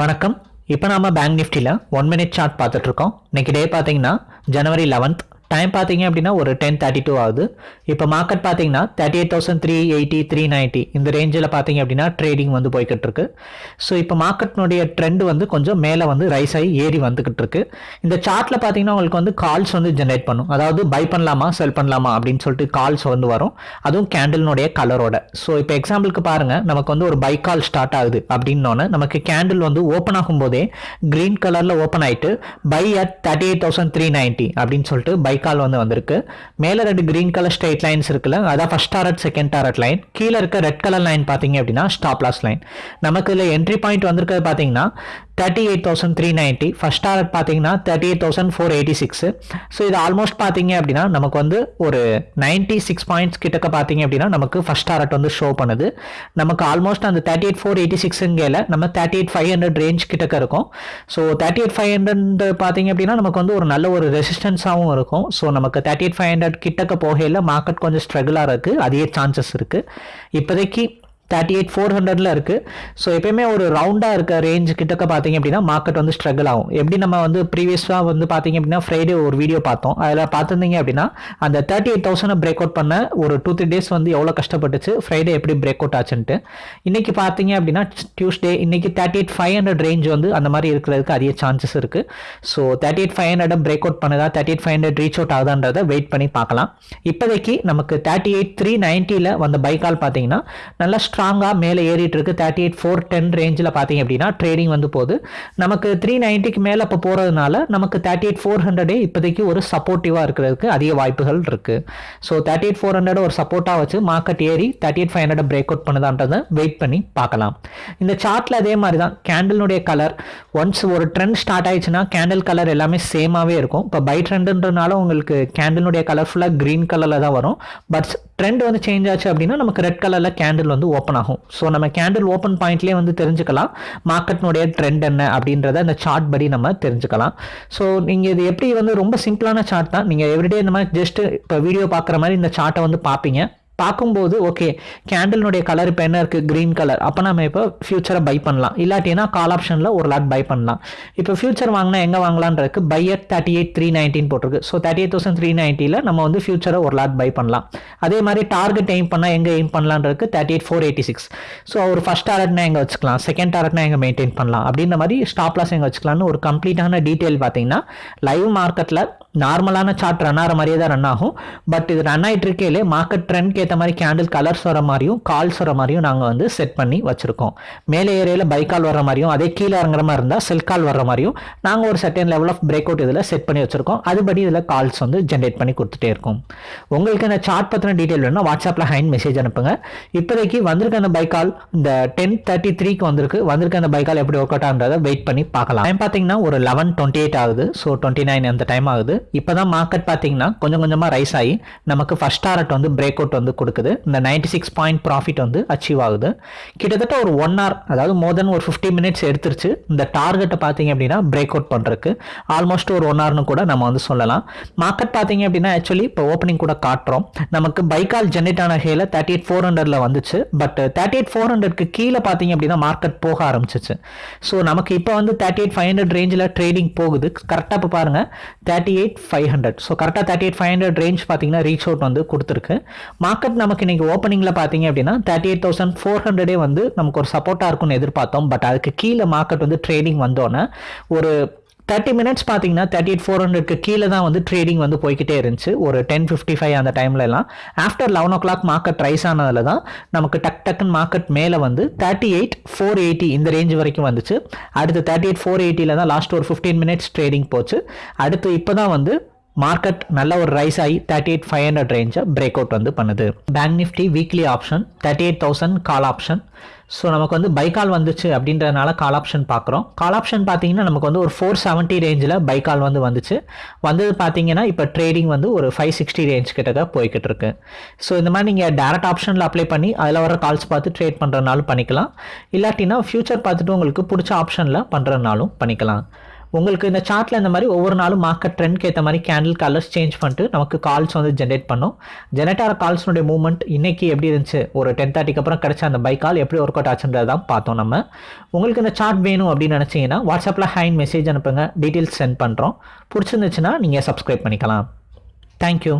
வணக்கம். இப்போ நாம பேங்க் நிஃப்டியில் ஒன் மினிட் சார்ட் பார்த்துட்ருக்கோம் இன்றைக்கி இன்னைக்கு டே பார்த்தீங்கன்னா ஜனவரி லெவன்த் டைம் பார்த்தீங்க அப்படின்னா ஒரு டென் தேர்ட்டி டூ ஆகுது. இப்போ மார்க்கெட் பார்த்தீங்கன்னா thirty eight thousand three eighty three ninety இந்த ரேஞ்சில் பார்த்தீங்க அப்படின்னா ட்ரேடிங் வந்து போய்கிட்டு இருக்கு ஸோ இப்போ மார்க்கெட்னுடைய ட்ரெண்ட் வந்து கொஞ்சம் மேலே வந்து ரைஸ் ஆகி ஏறி வந்துக்கிட்டு இருக்கு இந்த சார்ட்டில் பார்த்தீங்கன்னா உங்களுக்கு வந்து கால்ஸ் வந்து ஜென்ரேட் பண்ணும். அதாவது பை பண்ணலாமா செல் பண்ணலாமா அப்படின்னு சொல்லிட்டு கால்ஸ் வந்து வரும். அதுவும் கேண்டில்னுடைய கலரோட ஸோ இப்போ எக்ஸாம்பிளுக்கு பாருங்கள் நமக்கு வந்து ஒரு பை கால் ஸ்டார்ட் ஆகுது அப்படின்னோன்னு நமக்கு கேண்டில் வந்து ஓப்பன் ஆகும் போதே க்ரீன் கலரில் ஓப்பன் ஆகிட்டு buy at thirty eight thousand three ninety அப்படின்னு சொல்லிட்டு பை கால் வந்து வந்திருக்கு. மேலே ரெண்டு கிரீன் கலர் ஸ்ட்ரெயிட் லைன்ஸ் இருக்குல்ல அதான் first target second target line கீழே இருக்க ரெட் கலர் லைன் பார்த்தீங்க அப்படின்னா ஸ்டாப் லாஸ் லைன் நமக்கு இதில் என்ட்ரி பாயிண்ட் வந்திருக்கிறது பார்த்தீங்கன்னா thirty eight thousand three ninety first target பார்த்தீங்கன்னா thirty eight thousand four eighty six so இது ஆல்மோஸ்ட் பார்த்தீங்க அப்படின்னா நமக்கு வந்து ஒரு நைன்ட்டி சிக்ஸ் பாயிண்ட்ஸ் கிட்டக்க பார்த்தீங்க அப்படின்னா நமக்கு ஃபஸ்ட் டாரட் வந்து ஷோ பண்ணுது. நமக்கு ஆல்மோஸ்ட் அந்த தேர்ட்டி எயிட் ஃபோர் எயிட்டி சிக்ஸுங்கல நம்ம thirty eight five hundred range கிட்டக்க இருக்கும். So thirty eight five hundred பார்த்தீங்க அப்படின்னா நமக்கு வந்து ஒரு நல்ல ஒரு ரெசிஸ்டன்ஸாகவும் இருக்கும். ஸோ நமக்கு தேர்ட்டி எயிட் ஃபைவ் ஹண்ட்ரட் கிட்டக்க போகையில் மார்க்கெட் கொஞ்சம் ஸ்ட்ரகிளாக இருக்குது அதே சான்சஸ் இருக்குது இப்போதைக்கு தேர்ட்டி எயிட் ஃபோர் ஹண்ட்ரட்ல இருக்கு. ஸோ எப்பயுமே ஒரு ரவுண்டாக இருக்க ரேஞ்ச் கிட்டக்க பார்த்தீங்க அப்படின்னா மார்க்கெட் வந்து ஸ்ட்ரகிள் ஆகும். எப்படி நம்ம வந்து ப்ரீவியஸாக வந்து பார்த்தீங்க அப்படின்னா ஃப்ரைடே ஒரு வீடியோ பார்த்தோம். அதில் பார்த்துருந்தீங்க அப்படின்னா அந்த thirty eight thousand break out பண்ண ஒரு டூ த்ரீ டேஸ் வந்து எவ்வளோ கஷ்டப்பட்டுச்சு ஃப்ரைடே எப்படி பிரேக் அவுட் ஆச்சுன்ட்டு. இன்றைக்கி பார்த்தீங்க அப்படின்னா டியூஸ்டே இன்னைக்கு thirty eight five hundred range வந்து அந்த மாதிரி இருக்கிறதுக்கு அதிக சான்சஸ் இருக்குது so thirty eight five hundred break out பண்ணுதா thirty eight five hundred reach out ஆகுதான்றதை wait பண்ணி பார்க்கலாம். இப்போதைக்கு நமக்கு தேர்ட்டி எயிட் த்ரீ நைன்ட்டியில் வந்த பைக்கால் பார்த்தீங்கன்னா நல்லா ஸ்ட்ராங்காக மேலே ஏறிட்டு இருக்கு தேர்ட்டி எயிட் ஃபோர் டென் ரேஞ்சில் பார்த்தீங்க அப்படின்னா ட்ரேடிங் வந்து போகுது. நமக்கு த்ரீ நைன்ட்டிக்கு மேலே இப்போ போகிறதுனால நமக்கு தேர்ட்டி எயிட் ஃபோர் ஹண்ட்ரடே இப்போதைக்கு ஒரு சப்போர்ட்டிவாக இருக்கிறதுக்கு அதிக வாய்ப்புகள் இருக்குது so thirty eight four hundred ஒரு சப்போர்ட்டாக வச்சு மார்க்கெட் ஏறி thirty eight five hundred break out பண்ணுதான்றதை wait பண்ணி பார்க்கலாம். இந்த சார்ட்டில் அதே மாதிரி தான். கேண்டிலுடைய கலர் ஒன்ஸ் ஒரு ட்ரெண்ட் ஸ்டார்ட் ஆயிடுச்சுன்னா கேண்டில் கலர் எல்லாமே சேமாகவே இருக்கும். இப்போ பை ட்ரெண்டுன்றனால உங்களுக்கு கேண்டிலுடைய கலர் ஃபுல்லாக க்ரீன் கலரில் தான் வரும். பட் ட்ரெண்ட் வந்து சேஞ்ச் ஆச்சு அப்படின்னா நமக்கு ரெட் கலரில் கேண்டில் வந்து ஓப்பன் ஆகும் ஸோ நம்ம கேண்டில் ஓப்பன் பாயிண்ட்லேயே வந்து தெரிஞ்சுக்கலாம். மார்க்கெட்னுடைய ட்ரெண்ட் என்ன அப்படின்றத அந்த சார்ட் படி நம்ம தெரிஞ்சுக்கலாம். ஸோ நீங்கள் இது எப்படி வந்து ரொம்ப சிம்பிளான சார்ட் தான். நீங்கள் எவ்ரிடே இந்த மாதிரி ஜஸ்ட் இப்போ வீடியோ பார்க்குற மாதிரி இந்த சார்ட்டை வந்து பார்ப்பீங்க. பார்க்கும்போது ஓகே கேண்டில்னுடைய கலர் இப்போ என்ன இருக்குது க்ரீன் கலர் அப்போ நம்ம இப்போ ஃபியூச்சரை பை பண்ணலாம். இல்லாட்டினா கால் ஆப்ஷனில் ஒரு லாட் பை பண்ணலாம். இப்போ ஃபியூச்சர் வாங்கினா எங்கே வாங்கலான்றதுக்கு buy at thirty eight three nineteen போட்டிருக்கு. So thirty eight thousand three நைன்ட்டியில் நம்ம வந்து ஃபியூச்சரை ஒரு லாட் பை பண்ணலாம். அதே மாதிரி டார்கெட் எய்ம் பண்ணால் எங்கே aim பண்ணலான்றதுக்கு thirty eight four eighty six so ஒரு ஃபஸ்ட் டார்கெட்னா எங்கே வச்சுக்கலாம்? செகண்ட் டார்கெட்னா எங்கே மெயின்டைன் பண்ணலாம்? அப்படின்ற மாதிரி ஸ்டாப்லாஸ் எங்கே வச்சுக்கலாம்னு ஒரு கம்ப்ளீட்டான டீட்டெயில் பார்த்தீங்கன்னா லைவ் மார்க்கெட்டில் நார்மலான சார்ட் ரன் ஆகிற மாதிரியே தான் ரன் ஆகும். பட் இது ரன் ஆகிட்டு இருக்கையிலே மார்க்கெட் ட்ரெண்ட்க்கு ஏற்ற மாதிரி கேண்டில் கலர்ஸ் வர மாதிரியும் கால்ஸ் வர மாதிரியும் நாங்கள் வந்து செட் பண்ணி வச்சுருக்கோம். மேலே ஏரியாவில் பை கால் வர மாதிரியும் அதே கீழே இறங்குற மாதிரி இருந்தால் செல் கால் வர மாதிரியும் நாங்கள் ஒரு certain level of break out இதில் செட் பண்ணி வச்சுருக்கோம். அதுபடி இதில் கால்ஸ் வந்து ஜென்ரேட் பண்ணி கொடுத்துட்டே இருக்கும். உங்களுக்கு இந்த சார்ட் பற்றின டீட்டெயில் வேணும்னா வாட்ஸ்அப்பில் ஹைன் மெசேஜ் அனுப்புங்க. இப்போதைக்கு வந்திருக்க அந்த பை கால் இந்த டென் தேர்ட்டி த்ரீக்கு வந்திருக்கு. வந்திருக்க அந்த பை கால் எப்படி ஒர்க் அவுட் ஆகுன்றதை வெயிட் பண்ணி பார்க்கலாம். டைம் பார்த்தீங்கன்னா ஒரு லெவன் டுவெண்ட்டி எயிட் ஆகுது. ஸோ டுவெண்ட்டி நைன் அந்த டைம் ஆகுது. இப்போ தான் மார்க்கெட் பார்த்தீங்கன்னா கொஞ்சம் கொஞ்சமாக ரைஸ் ஆகி நமக்கு ஃபர்ஸ்ட் டாரட் வந்து பிரேக் அவுட் வந்து கொடுக்குது. இந்த நைன்டி சிக்ஸ் பாயிண்ட் ப்ராஃபிட் வந்து அச்சீவ் ஆகுது. கிட்டத்தட்ட ஒரு ஒன் ஹவர் அதாவது மோர் தென் ஒரு ஃபிஃப்டி மினிட்ஸ் எடுத்துருச்சு. இந்த டார்கெட்டை பார்த்தீங்க அப்படின்னா பிரேக் அவுட் பண்ணுறதுக்கு ஆல்மோஸ்ட் ஒரு ஒன் ஹவர்னு கூட நம்ம வந்து சொல்லலாம். மார்க்கெட் பார்த்தீங்க அப்படின்னா ஆக்சுவலி இப்போ ஓப்பனிங் கூட காட்டுறோம். நமக்கு பைக்கால் ஜென்ரேட் ஆன ஹேல தேர்ட்டி எயிட் ஃபோர் ஹண்ட்ரட்ல வந்துச்சு. பட் தேர்ட்டி எயிட் ஃபோர் ஹண்ட்ரட்க்கு கீழே பார்த்தீங்க அப்படின்னா மார்க்கெட் போக ஆரம்பிச்சிச்சு. ஸோ நமக்கு இப்போ வந்து தேர்ட்டி எயிட் ஃபைவ் ஹண்ட்ரட் ரேஞ்சில் ட்ரேடிங் போகுது. கரெக்டாக இப்போ பாருங்கள் thirty eight five hundred so கரெக்டாக thirty eight five hundred range பார்த்தீங்கன்னா ரீச் அவுட் வந்து கொடுத்துருக்கு. மார்க்கெட் நமக்கு இன்றைக்கி ஓப்பனிங்கில் பார்த்தீங்க அப்படின்னா தேர்ட்டி எயிட் தௌசண்ட் ஃபோர் ஹண்ட்ரடே வந்து நமக்கு ஒரு சப்போர்ட்டாக இருக்கும்னு எதிர்பார்த்தோம். பட் அதுக்கு கீழே மார்க்கெட் வந்து ட்ரேடிங் வந்தோன்னே ஒரு தேர்ட்டி மினிட்ஸ் பார்த்தீங்கன்னா தேர்ட்டி எயிட் ஃபோர் ஹண்ட்ரட்க்கு கீழே தான் வந்து ட்ரேடிங் வந்து போய்கிட்டே இருந்துச்சு. ஒரு டென் ஃபிஃப்டி ஃபைவ் அந்த டைம்லலாம் after eleven o'clock market rise ஆனதில் தான் நமக்கு டக் டக்குன்னு மார்க்கெட் மேலே வந்து தேர்ட்டி எயிட் ஃபோர் எயிட்டி இந்த ரேஞ்ச் வரைக்கும் வந்துச்சு. அடுத்து தேர்ட்டி எயிட் ஃபோர் எயிட்டியில் தான் லாஸ்ட் ஒரு ஃபிஃப்டீன் மினிட்ஸ் ட்ரேடிங் போச்சு. அடுத்து இப்போ தான் வந்து மார்க்கெட் நல்ல ஒரு ரைஸ் ஆகி தேர்ட்டி எயிட் ஃபைவ் ஹண்ட்ரட் ரேஞ்சை பிரேக் அவுட் வந்து பண்ணுது. Bank nifty weekly option thirty eight thousand call option so நமக்கு வந்து பைக்கால் வந்துச்சு அப்படின்றதுனால கால் ஆப்ஷன் பார்க்குறோம். கால் ஆப்ஷன் பார்த்தீங்கன்னா நமக்கு வந்து ஒரு ஃபோர் செவன்ட்டி ரேஞ்சில் பைக்கால் வந்து வந்துச்சு. வந்தது பார்த்தீங்கன்னா இப்போ ட்ரேடிங் வந்து ஒரு ஃபைவ் சிக்ஸ்டி ரேஞ்ச் கிட்ட தான் போய்கிட்டு இருக்கு. ஸோ இந்த மாதிரி நீங்கள் டேரக்ட் ஆப்ஷனில் அப்ளை பண்ணி அதில் வர கால்ஸ் பார்த்து ட்ரேட் பண்ணுறதுனாலும் பண்ணிக்கலாம். இல்லாட்டினா ஃபியூச்சர் பார்த்துட்டு உங்களுக்கு பிடிச்ச ஆப்ஷனில் பண்ணுறதுனாலும் பண்ணிக்கலாம். உங்களுக்கு இந்த சார்ட்டில் இந்த மாதிரி ஒவ்வொரு நாளும் மார்க்கெட் ட்ரெண்ட்க்கு ஏற்ற மாதிரி கேண்டில் கலர்ஸ் சேஞ்ச் பண்ணிட்டு நமக்கு கால்ஸ் வந்து ஜென்ரேட் பண்ணும். ஜெனரேட் ஆகிற கால்ஸ்னுடைய மூவ்மெண்ட் இன்றைக்கி எப்படி இருந்துச்சு? ஒரு டென் தேர்ட்டிக்கு அப்புறம் கிடைச்ச அந்த பை கால் எப்படி ஒர்க் அவுட் ஆச்சுன்றது தான் பார்த்தோம் நம்ம. உங்களுக்கு இந்த சார்ட் வேணும் அப்படின்னு நினச்சிங்கன்னா வாட்ஸ்அப்பில் ஹேண்ட் மெசேஜ் அனுப்புங்க. டீட்டெயில்ஸ் சென்ட் பண்ணுறோம் பிடிச்சிருந்துச்சுன்னா நீங்கள் சப்ஸ்கிரைப் பண்ணிக்கலாம். தேங்க்யூ